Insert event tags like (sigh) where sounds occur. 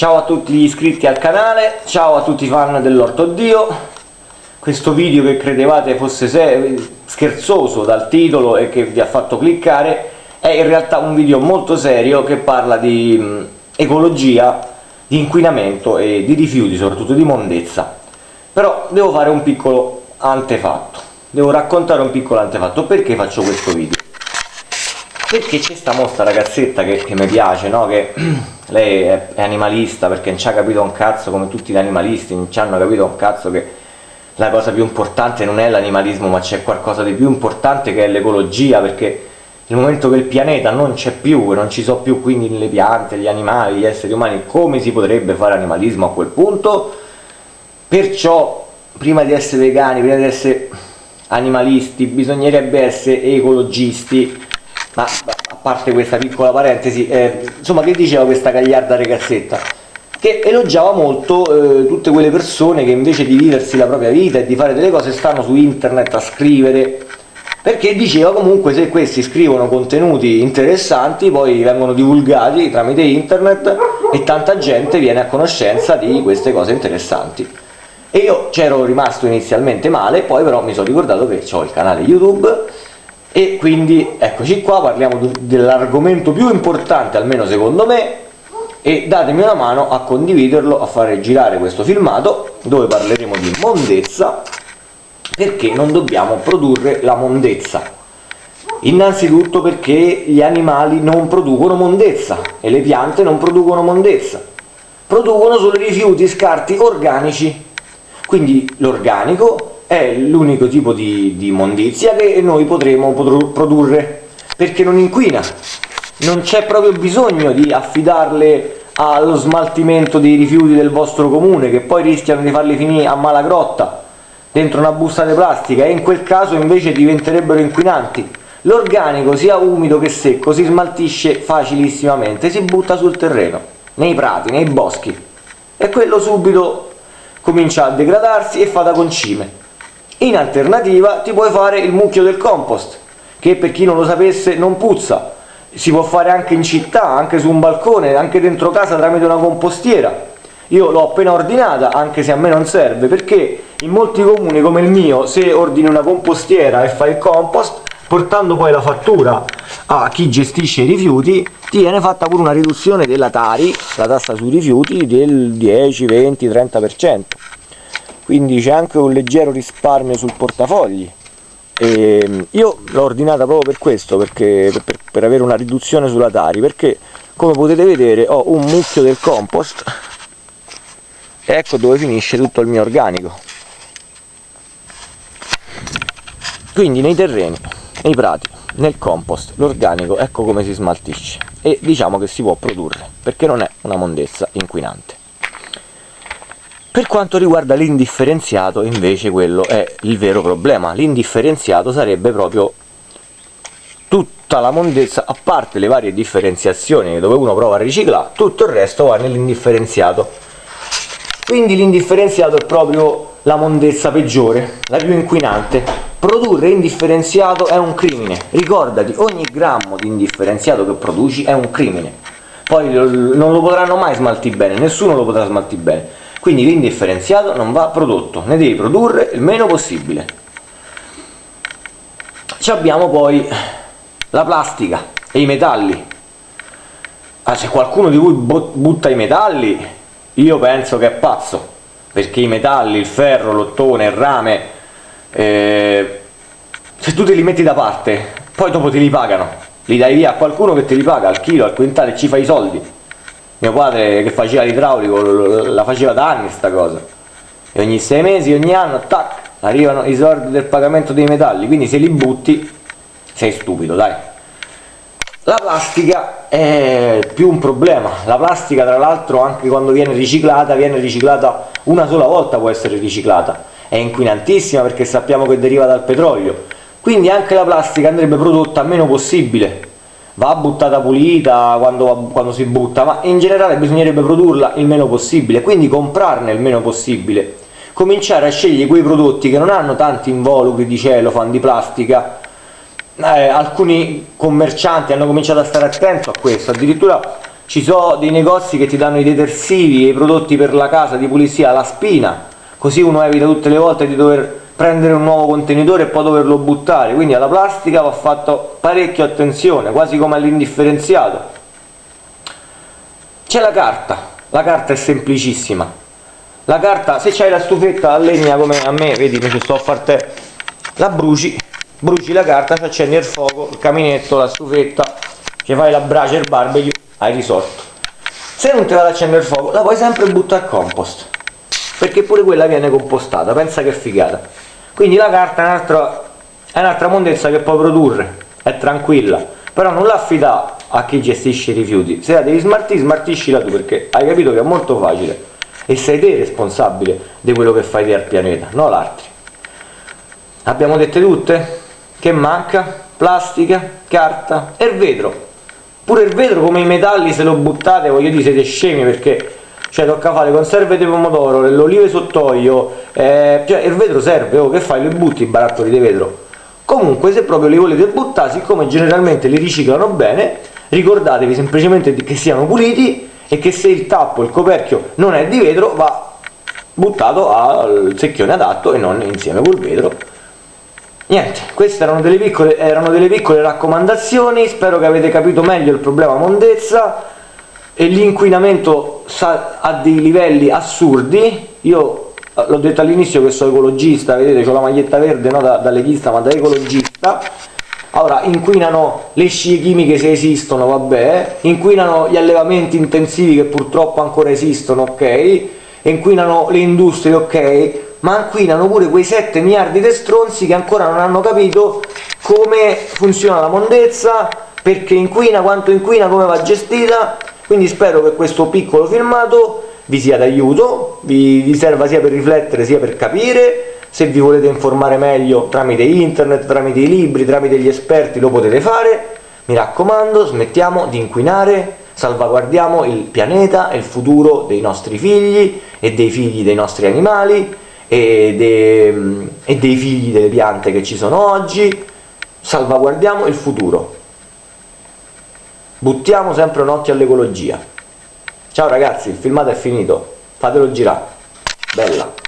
Ciao a tutti gli iscritti al canale, ciao a tutti i fan dell'Orto Dio. Questo video che credevate fosse scherzoso dal titolo e che vi ha fatto cliccare è in realtà un video molto serio che parla di mh, ecologia, di inquinamento e di rifiuti, soprattutto di mondezza. Però devo fare un piccolo antefatto, devo raccontare un piccolo antefatto. Perché faccio questo video? Perché c'è sta mostra ragazzetta che, che mi piace, no? Che (clears throat) lei è, è, animalista perché non ci ha capito un cazzo come tutti gli animalisti, non ci hanno capito un cazzo che la cosa più importante non è l'animalismo ma c'è qualcosa di più importante che è l'ecologia perché nel momento che il pianeta non c'è più non ci sono più quindi le piante, gli animali, gli esseri umani, come si potrebbe fare animalismo a quel punto? Perciò prima di essere vegani, prima di essere animalisti, bisognerebbe essere ecologisti, ma a parte questa piccola parentesi, eh, insomma che diceva questa gagliarda ragazzetta? Che elogiava molto eh, tutte quelle persone che invece di viversi la propria vita e di fare delle cose stanno su internet a scrivere perché diceva comunque se questi scrivono contenuti interessanti poi vengono divulgati tramite internet e tanta gente viene a conoscenza di queste cose interessanti e io c'ero rimasto inizialmente male poi però mi sono ricordato che ho il canale youtube e quindi eccoci qua parliamo dell'argomento più importante almeno secondo me e datemi una mano a condividerlo a fare girare questo filmato dove parleremo di mondezza perché non dobbiamo produrre la mondezza. Innanzitutto perché gli animali non producono mondezza e le piante non producono mondezza. Producono solo rifiuti scarti organici. Quindi l'organico è l'unico tipo di, di mondizia che noi potremo produrre perché non inquina. Non c'è proprio bisogno di affidarle allo smaltimento dei rifiuti del vostro comune che poi rischiano di farli finire a malagrotta dentro una busta di plastica e in quel caso invece diventerebbero inquinanti. L'organico sia umido che secco si smaltisce facilissimamente si butta sul terreno nei prati, nei boschi e quello subito comincia a degradarsi e fa da concime in alternativa ti puoi fare il mucchio del compost, che per chi non lo sapesse non puzza, si può fare anche in città, anche su un balcone, anche dentro casa tramite una compostiera. Io l'ho appena ordinata, anche se a me non serve, perché in molti comuni come il mio, se ordini una compostiera e fai il compost, portando poi la fattura a chi gestisce i rifiuti, ti viene fatta pure una riduzione della Tari, la tassa sui rifiuti, del 10, 20, 30% quindi c'è anche un leggero risparmio sul portafogli. E ehm, io l'ho ordinata proprio per questo perché, per, per avere una riduzione sulla Tari perché come potete vedere ho un mucchio del compost e ecco dove finisce tutto il mio organico. Quindi nei terreni, nei prati, nel compost, l'organico ecco come si smaltisce. E diciamo che si può produrre perché non è una mondezza inquinante per quanto riguarda l'indifferenziato invece quello è il vero problema, l'indifferenziato sarebbe proprio tutta la mondezza, a parte le varie differenziazioni dove uno prova a riciclare, tutto il resto va nell'indifferenziato. Quindi l'indifferenziato è proprio la mondezza peggiore, la più inquinante. Produrre indifferenziato è un crimine, ricordati, ogni grammo di indifferenziato che produci è un crimine. Poi non lo potranno mai smaltire bene, nessuno lo potrà smaltire bene quindi l'indifferenziato non va prodotto, ne devi produrre il meno possibile. Ci abbiamo poi la plastica e i metalli. Ah, se qualcuno di voi butta i metalli, io penso che è pazzo, perché i metalli, il ferro, l'ottone, il rame, eh, se tu te li metti da parte, poi dopo te li pagano, li dai via a qualcuno che te li paga al chilo, al quintale e ci fa i soldi mio padre che faceva l'idraulico la faceva da anni sta cosa. E ogni sei mesi, ogni anno, tac, arrivano i soldi del pagamento dei metalli. Quindi se li butti sei stupido dai. La plastica è più un problema. La plastica tra l'altro anche quando viene riciclata viene riciclata una sola volta può essere riciclata. È inquinantissima perché sappiamo che deriva dal petrolio. Quindi anche la plastica andrebbe prodotta meno possibile va buttata pulita quando, quando, si butta, ma in generale bisognerebbe produrla il meno possibile, quindi comprarne il meno possibile, cominciare a scegliere quei prodotti che non hanno tanti involucri di cellophane, di plastica, eh, alcuni commercianti hanno cominciato a stare attento a questo, addirittura ci sono dei negozi che ti danno i detersivi e i prodotti per la casa di pulizia alla spina, così uno evita tutte le volte di dover prendere un nuovo contenitore e poi doverlo buttare, quindi alla plastica va fatto parecchio attenzione, quasi come all'indifferenziato. C'è la carta, la carta è semplicissima, la carta, se c'hai la stufetta a legna come a me, vedi, mi ci sto a far te, la bruci, bruci la carta, ci accendi il fuoco, il caminetto, la stufetta, ci fai la brace, il barbecue, hai risolto. Se non ti va ad accendere il fuoco, la puoi sempre buttare a compost, perché pure quella viene compostata, pensa che figata. Quindi la carta è un'altra, un'altra mondezza che puoi produrre, è tranquilla, però non l'affida a chi gestisce i rifiuti, se la devi smartire, smartiscila tu, perché hai capito che è molto facile e sei te responsabile di quello che fai te al pianeta, non l'altro. Abbiamo dette tutte? Che manca? Plastica, carta e vetro. Pure il vetro come i metalli se lo buttate, voglio dire, siete scemi perché cioè tocca fare conserve di pomodoro, le olive sott'olio, eh, cioè il vetro serve, oh, che fai? Li butti i barattoli di vetro. Comunque se proprio li volete buttare, siccome generalmente li riciclano bene, ricordatevi semplicemente che siano puliti e che se il tappo, il coperchio non è di vetro va buttato al secchione adatto e non insieme col vetro niente, queste erano delle, piccole, erano delle piccole raccomandazioni spero che avete capito meglio il problema mondezza e l'inquinamento a dei livelli assurdi. Io eh, l'ho detto all'inizio che sono ecologista vedete ho la maglietta verde no da, da leghista ma da ecologista. Allora inquinano le scie chimiche se esistono vabbè. Inquinano gli allevamenti intensivi che purtroppo ancora esistono ok? Inquinano le industrie ok? Ma inquinano pure quei 7 miliardi di stronzi che ancora non hanno capito come funziona la mondezza perché inquina, quanto inquina, come va gestita. Quindi spero che questo piccolo filmato vi sia d'aiuto vi, vi serva sia per riflettere sia per capire. Se vi volete informare meglio tramite internet, tramite i libri, tramite gli esperti lo potete fare, mi raccomando smettiamo di inquinare, salvaguardiamo il pianeta e il futuro dei nostri figli e dei figli dei nostri animali e, de, e dei figli delle piante che ci sono oggi, salvaguardiamo il futuro, buttiamo sempre un occhio all'ecologia. Ciao ragazzi, il filmato è finito, fatelo girare, bella!